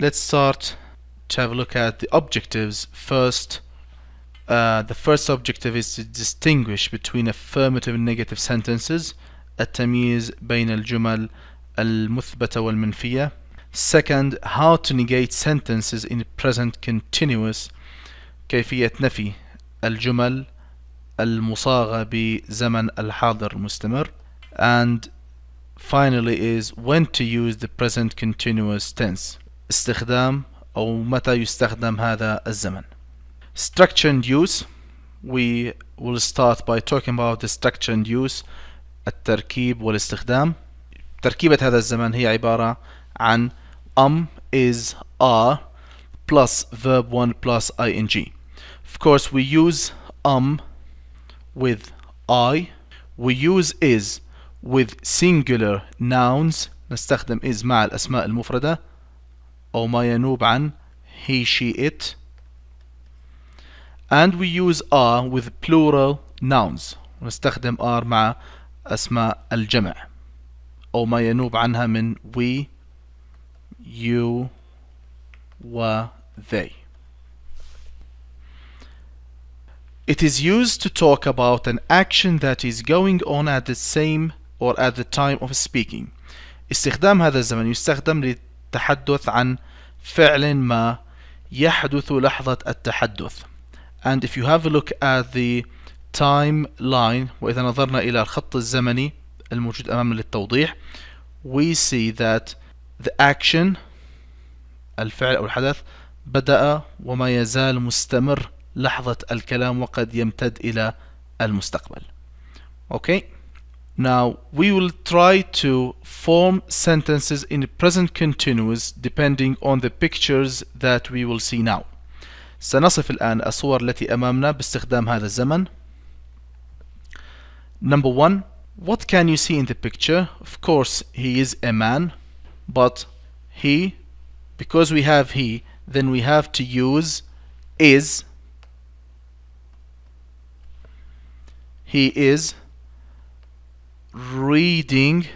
let's start to have a look at the objectives first uh, the first objective is to distinguish between affirmative and negative sentences التمييز بين الجمل المثبتة والمنفية second how to negate sentences in present continuous كيفية نفي الجمل المصاغة بزمن الحاضر المستمر and finally is when to use the present continuous tense استخدام أو متى يستخدم هذا الزمن structure and use we will start by talking about the structure and use التركيب والاستخدام تركيبة هذا الزمن هي عبارة عن am is are plus verb 1 plus ing of course we use am with I we use is with singular nouns نستخدم is مع الأسماء المفردة أو ما ينوب عن he she it and we use are with plural nouns ونستخدم are مع أسماء الجمع أو ما ينوب عنها من we you و they It is used to talk about an action that is going on at the same or at the time of speaking استخدام هذا الزمن يستخدم للتحدث عن فعل ما يحدث لحظة التحدث. And if you have a look at the timeline وإذا نظرنا إلى الخط الزمني الموجود أمامنا للتوضيح we see that the action الفعل أو الحدث بدأ وما يزال مستمر لحظة الكلام وقد يمتد إلى المستقبل. Okay now we will try to form sentences in present continuous depending on the pictures that we will see now سنصف الآن الصور التي أمامنا باستخدام هذا الزمن Number one, what can you see in the picture? Of course, he is a man, but he, because we have he, then we have to use is. He is reading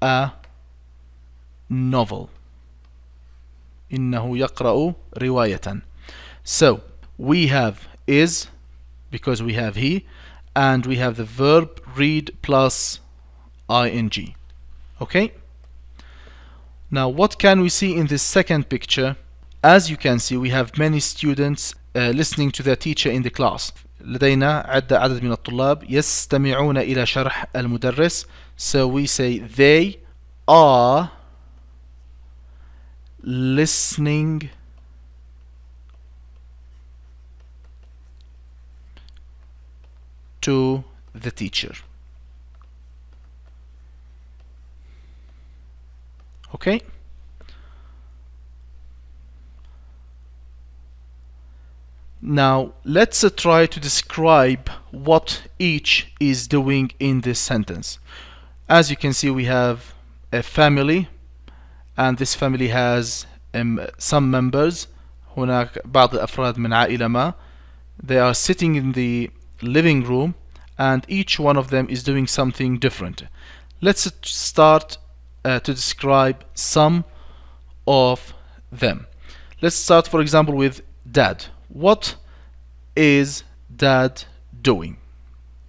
a novel. إنه يقرأ رواية. So, we have is because we have he and we have the verb read plus ing okay now what can we see in this second picture as you can see we have many students uh, listening to their teacher in the class لدينا عدة عدد من الطلاب يستمعون إلى شرح المدرس so we say they are listening to the teacher okay now let's uh, try to describe what each is doing in this sentence as you can see we have a family and this family has um, some members هناك بعض الأفراد من عائلة ما they are sitting in the living room and each one of them is doing something different let's start uh, to describe some of them let's start for example with dad what is dad doing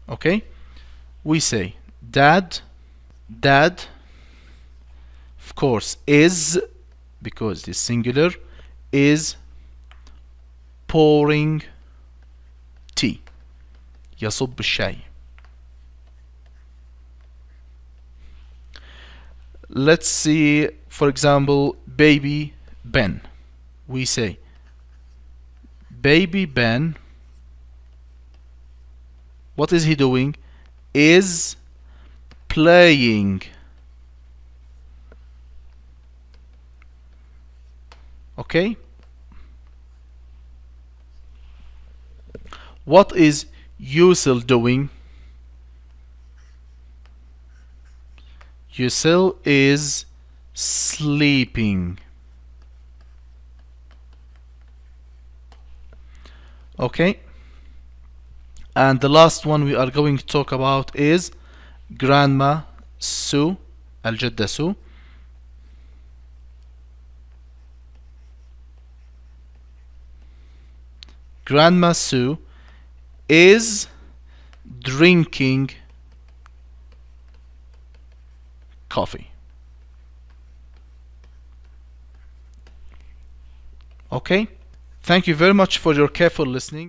okay we say dad dad of course is because it's singular is pouring tea يصب الشاي let's see for example baby Ben we say baby Ben what is he doing is playing okay what is Yusil doing? Yusil is sleeping. Okay. And the last one we are going to talk about is Grandma Sue الجدة سو Grandma Sue is drinking coffee. Okay? Thank you very much for your careful listening.